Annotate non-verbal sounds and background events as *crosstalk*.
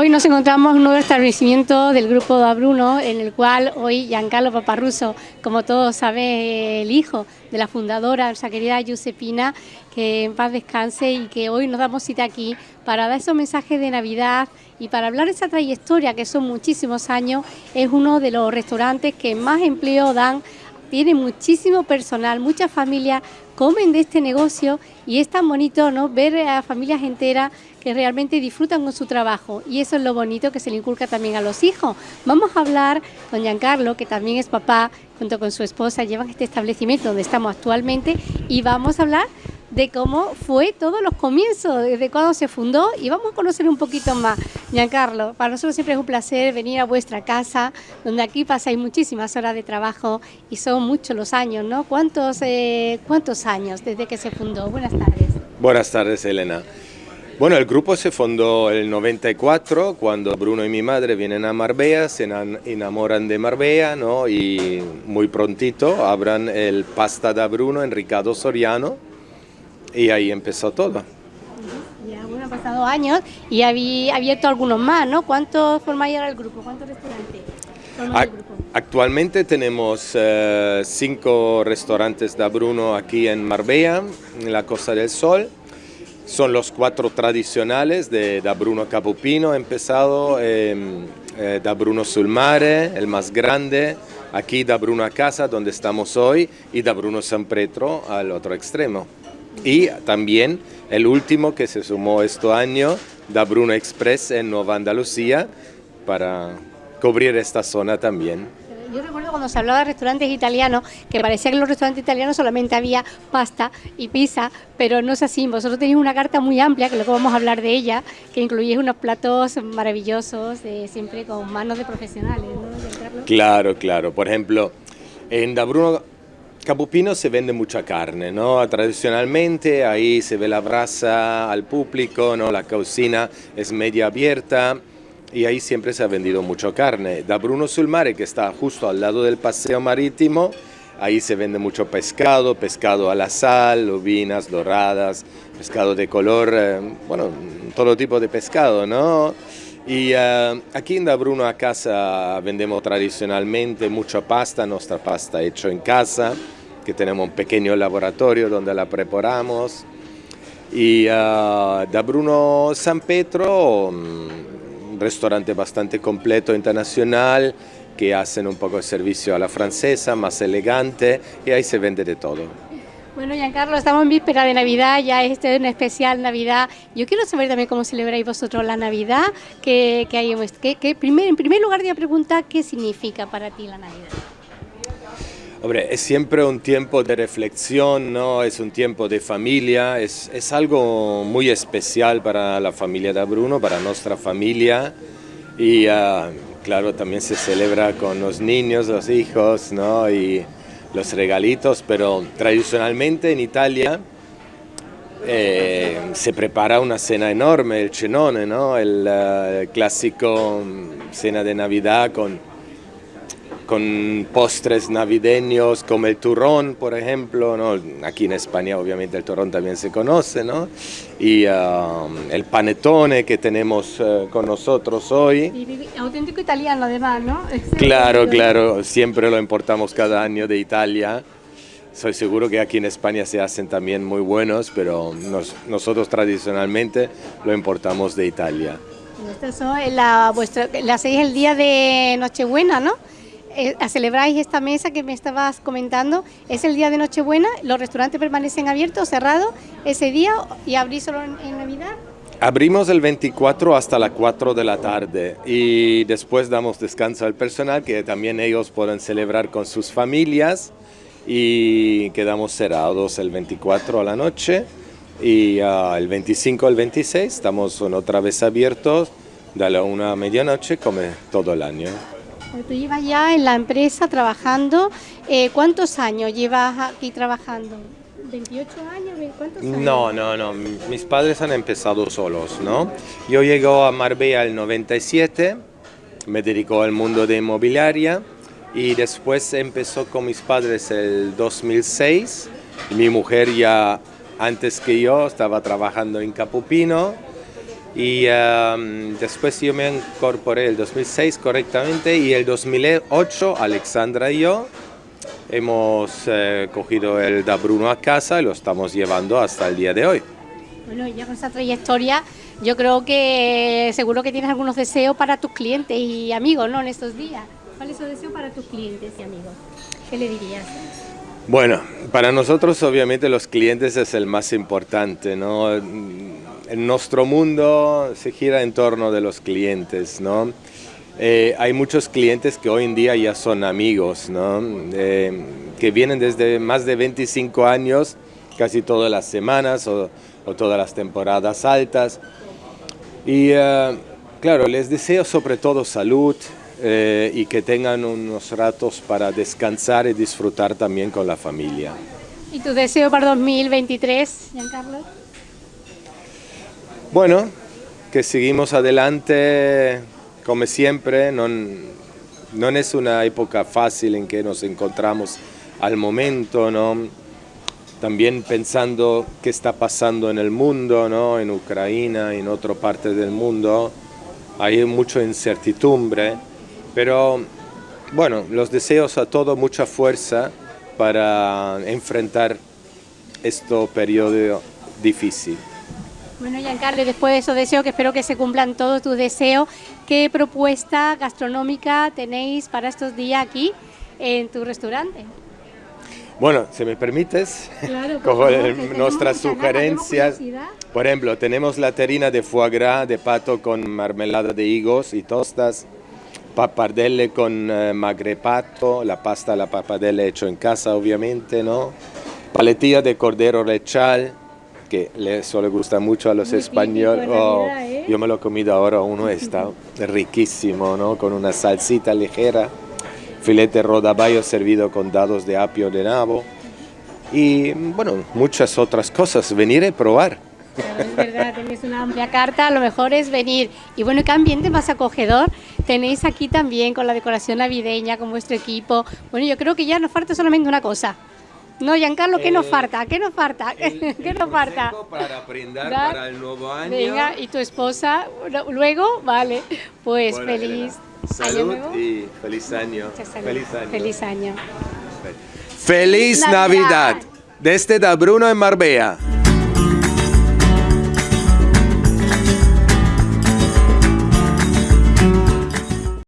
Hoy nos encontramos en un nuevo establecimiento del grupo de Bruno, en el cual hoy Giancarlo Paparruso, como todos saben, el hijo de la fundadora, nuestra querida Giuseppina, que en paz descanse y que hoy nos damos cita aquí para dar esos mensajes de Navidad y para hablar de esa trayectoria que son muchísimos años, es uno de los restaurantes que más empleo dan tiene muchísimo personal, muchas familias comen de este negocio y es tan bonito ¿no? ver a familias enteras que realmente disfrutan con su trabajo y eso es lo bonito que se le inculca también a los hijos. Vamos a hablar con Giancarlo, que también es papá, junto con su esposa, llevan este establecimiento donde estamos actualmente y vamos a hablar de cómo fue todos los comienzos, desde cuando se fundó y vamos a conocer un poquito más. Giancarlo, para nosotros siempre es un placer venir a vuestra casa, donde aquí pasáis muchísimas horas de trabajo y son muchos los años, ¿no? ¿Cuántos, eh, cuántos años desde que se fundó? Buenas tardes. Buenas tardes, Elena. Bueno, el grupo se fundó en el 94, cuando Bruno y mi madre vienen a Marbella, se enamoran de Marbella, ¿no? Y muy prontito abran el Pasta da Bruno en Ricardo Soriano, y ahí empezó todo. Han pasado años y había abierto algunos más, ¿no? ¿Cuántos formáis ahora el grupo? ¿Cuántos restaurantes el grupo? Actualmente tenemos eh, cinco restaurantes de Bruno aquí en Marbella, en la Costa del Sol. Son los cuatro tradicionales de Da Bruno Capupino, empezado eh, eh, Da Bruno Sulmare, el más grande, aquí Da Bruno a Casa, donde estamos hoy, y Da Bruno San Petro al otro extremo. Y también el último que se sumó este año, da Bruno Express en Nueva Andalucía, para cubrir esta zona también. Yo recuerdo cuando se hablaba de restaurantes italianos, que parecía que en los restaurantes italianos solamente había pasta y pizza, pero no es así. Vosotros tenéis una carta muy amplia, que luego vamos a hablar de ella, que incluye unos platos maravillosos, siempre con manos de profesionales. ¿no? Claro, claro. Por ejemplo, en Da Bruno Capupino se vende mucha carne, ¿no? Tradicionalmente ahí se ve la brasa al público, ¿no? La cocina es media abierta y ahí siempre se ha vendido mucha carne. Da Bruno Sulmare, que está justo al lado del paseo marítimo, ahí se vende mucho pescado, pescado a la sal, lobinas doradas, pescado de color, eh, bueno, todo tipo de pescado, ¿no? Y eh, aquí en Da Bruno a casa vendemos tradicionalmente mucha pasta, nuestra pasta hecha en casa, que tenemos un pequeño laboratorio donde la preparamos. Y uh, da Bruno San Petro, un restaurante bastante completo internacional, que hacen un poco de servicio a la francesa, más elegante, y ahí se vende de todo. Bueno, Giancarlo, estamos en víspera de Navidad, ya este es un especial Navidad. Yo quiero saber también cómo celebráis vosotros la Navidad, que, que hay, que, que primer, en primer lugar voy a preguntar qué significa para ti la Navidad. Hombre, es siempre un tiempo de reflexión, ¿no? es un tiempo de familia, es, es, algo muy especial para la familia de Bruno, para nuestra familia y uh, claro, también se celebra con los niños, los hijos ¿no? y los regalitos, pero tradicionalmente en Italia eh, se prepara una cena enorme, el cenone, ¿no? el uh, clásico mm, cena de Navidad con con postres navideños como el turrón, por ejemplo, ¿no? aquí en España obviamente el turrón también se conoce, ¿no? y um, el panetone que tenemos uh, con nosotros hoy. Y auténtico italiano además, ¿no? Claro, claro, siempre lo importamos cada año de Italia. Soy seguro que aquí en España se hacen también muy buenos, pero nos, nosotros tradicionalmente lo importamos de Italia. Esto es la, vuestra, la hacéis el día de Nochebuena, ¿no? Eh, celebráis esta mesa que me estabas comentando, es el día de Nochebuena, los restaurantes permanecen abiertos, cerrados ese día y abrís solo en, Navidad. Abrimos el 24 hasta las 4 de la tarde y después damos descanso al personal que también ellos pueden celebrar con sus familias y quedamos cerrados el 24 a la noche y uh, el 25 al 26 estamos otra vez abiertos de la una a medianoche como todo el año. Tú llevas ya en la empresa trabajando, eh, ¿cuántos años llevas aquí trabajando? ¿28 años? ¿Cuántos años? No, no, no, mis padres han empezado solos, ¿no? Yo llego a Marbella el 97, me dedico al mundo de inmobiliaria y después empezó con mis padres el 2006. Mi mujer ya antes que yo estaba trabajando en Capupino Y em, después yo me incorporé el 2006 correctamente y el 2008 Alexandra y yo hemos eh, cogido el Da Bruno a casa y lo estamos llevando hasta el día de hoy. Bueno, ya con esa trayectoria, yo creo que seguro que tienes algunos deseos para tus clientes y amigos, ¿no? En estos días. ¿Cuál es tu deseo para tus clientes y amigos? ¿Qué le dirías? Bueno, para nosotros obviamente los clientes es el más importante, ¿no? Nuestro mundo se gira en torno de los clientes, ¿no? Eh, hay muchos clientes que hoy en día ya son amigos, ¿no? Eh, que vienen desde más de 25 años, casi todas las semanas o, todas las temporadas altas. Y eh, claro, les deseo sobre todo salud, y que tengan unos ratos para descansar y disfrutar también con la familia. ¿Y tu deseo para 2023, Giancarlo? Bueno, que seguimos adelante como siempre, no, no es una época fácil en que nos encontramos al momento, ¿no? También pensando qué está pasando en el mundo, ¿no? En Ucrania, en otra parte del mundo, hay mucha incertidumbre pero bueno, los deseos a todo mucha fuerza para enfrentar este periodo difícil. Bueno, Giancarlo, después de esos deseos, que espero que se cumplan todos tus deseos, ¿qué propuesta gastronómica tenéis para estos días aquí en tu restaurante? Bueno, si me permites, claro, *laughs* nuestras sugerencias. Por ejemplo, tenemos la terrina de foie gras de pato con marmelada de higos y tostas pappardelle con eh, magrepato, la pasta la pappardelle hecho en casa obviamente, ¿no? Paletilla de cordero lechal, que eso le gusta mucho a los españoles. Oh, ¿eh? Yo me lo he comido ahora, uno está riquísimo, ¿no? Con una salsita ligera, filete rodaballo servido con dados de apio de nabo y, bueno, muchas otras cosas. Venir y probar. es verdad, tenéis una amplia carta, lo mejor es venir. Y bueno, ¿qué ambiente más acogedor tenéis aquí también con la decoración navideña, con vuestro equipo? Bueno, yo creo que ya nos falta solamente una cosa. No, Giancarlo, ¿qué nos eh, falta? ¿Qué nos falta? *laughs* ¿Qué nos falta? Para brindar para el nuevo año. Venga, y tu esposa, luego, vale, pues feliz salud y feliz año. Feliz año. Feliz año. Feliz Navidad. Navidad. Desde Da Bruno en Marbella.